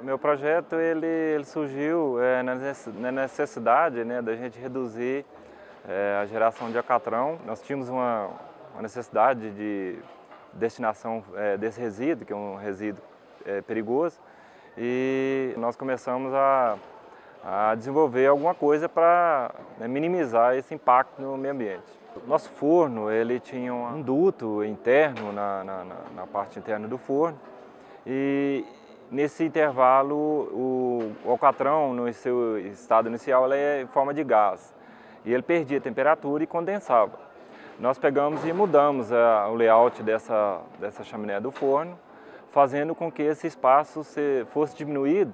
meu projeto ele, ele surgiu é, na necessidade né, da gente reduzir é, a geração de acatrão. Nós tínhamos uma, uma necessidade de destinação é, desse resíduo, que é um resíduo é, perigoso, e nós começamos a, a desenvolver alguma coisa para né, minimizar esse impacto no meio ambiente. Nosso forno ele tinha um duto interno na, na, na parte interna do forno e nesse intervalo o, alcatrão no seu estado inicial é em forma de gás e ele perdia temperatura e condensava. Nós pegamos e mudamos a, o layout dessa, dessa chaminé do forno, fazendo com que esse espaço se, fosse diminuído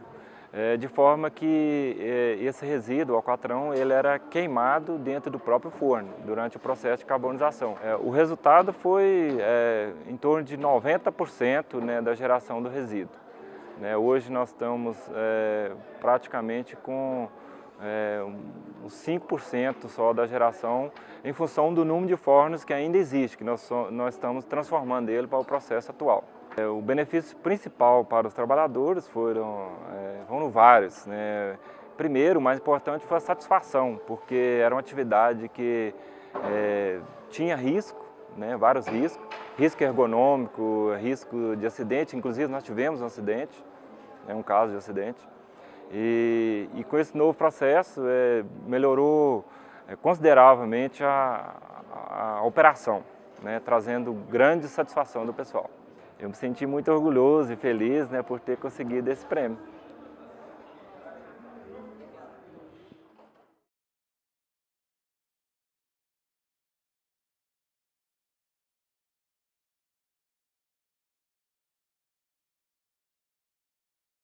é, de forma que é, esse resíduo, o alcatrão, ele era queimado dentro do próprio forno, durante o processo de carbonização. É, o resultado foi é, em torno de 90% né, da geração do resíduo. Né, hoje nós estamos é, praticamente com é, uns 5% só da geração em função do número de fornos que ainda existe, que nós, nós estamos transformando ele para o processo atual. É, o benefício principal para os trabalhadores foram, é, foram vários. Né? Primeiro, o mais importante foi a satisfação, porque era uma atividade que é, tinha risco, né? vários riscos, risco ergonômico, risco de acidente, inclusive nós tivemos um acidente, né? um caso de acidente. E, e com esse novo processo é, melhorou é, consideravelmente a, a, a operação, né? trazendo grande satisfação do pessoal. Eu me senti muito orgulhoso e feliz né, por ter conseguido esse prêmio.